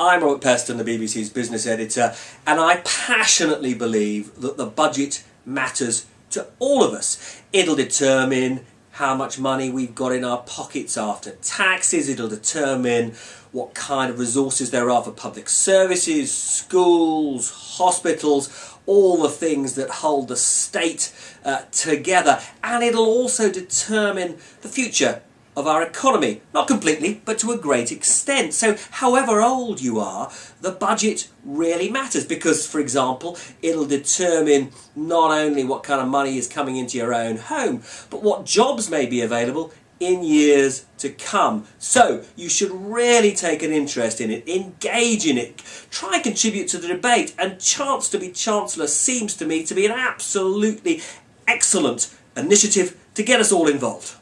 I'm Robert Peston, the BBC's business editor, and I passionately believe that the budget matters to all of us. It'll determine how much money we've got in our pockets after taxes, it'll determine what kind of resources there are for public services, schools, hospitals, all the things that hold the state uh, together, and it'll also determine the future of our economy. Not completely, but to a great extent. So, however old you are, the budget really matters because, for example, it'll determine not only what kind of money is coming into your own home, but what jobs may be available in years to come. So, you should really take an interest in it, engage in it, try and contribute to the debate. And Chance to be Chancellor seems to me to be an absolutely excellent initiative to get us all involved.